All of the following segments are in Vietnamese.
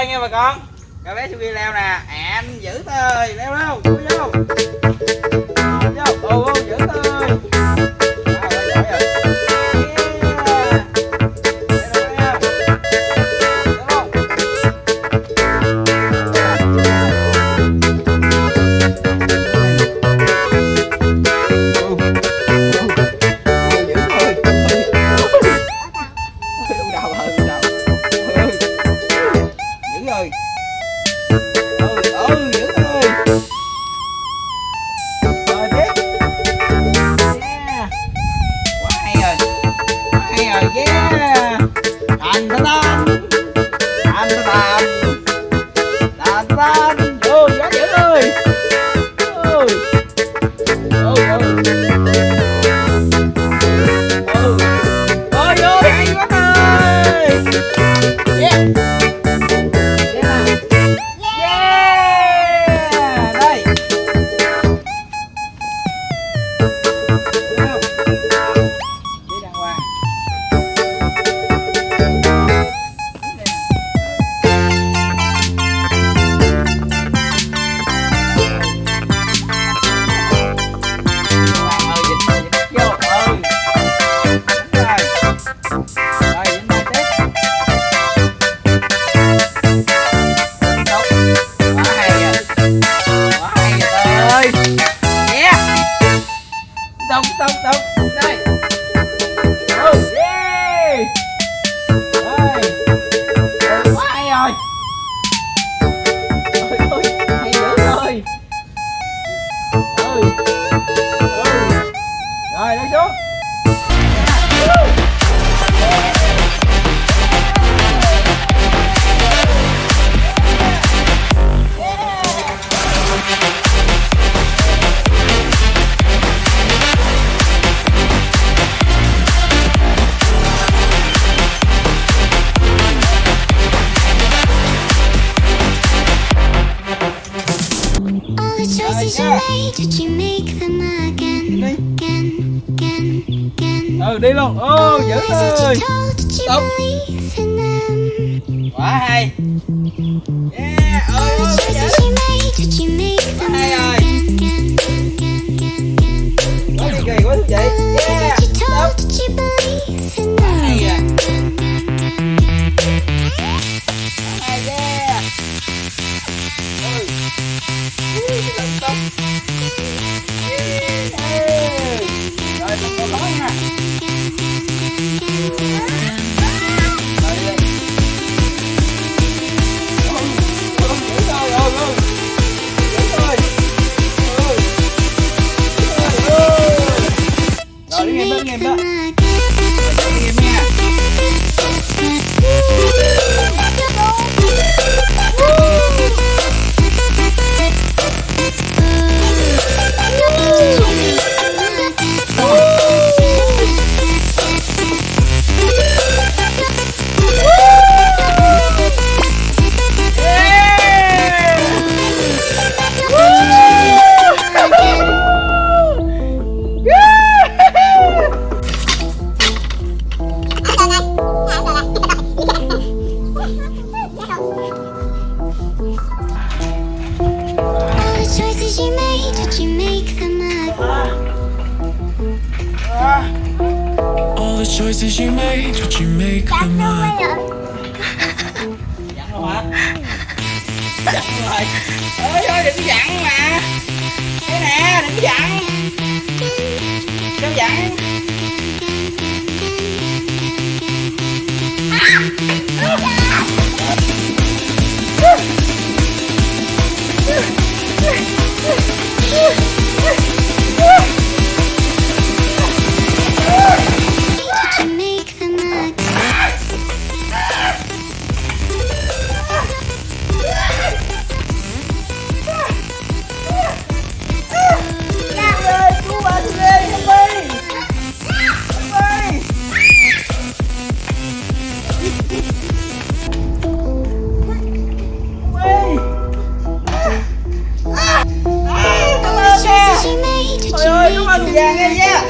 chơi nha bà con. Cà bé siêu leo nè. Em giữ thôi leo đâu, leo vô vô vô Bye. tông tông tông đây oh, yeah. đi luôn. Ô dữ ơi. tóc. quá hay. the choices you made, did you make them up? Dặn rồi hả? Dặn rồi Ôi ơi đừng dặn mà Đây nè đừng dặn Iya.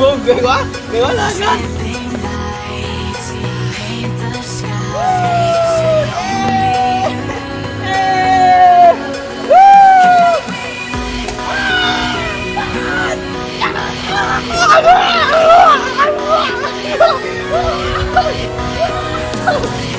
너무 매화? 매화 나가? Oh!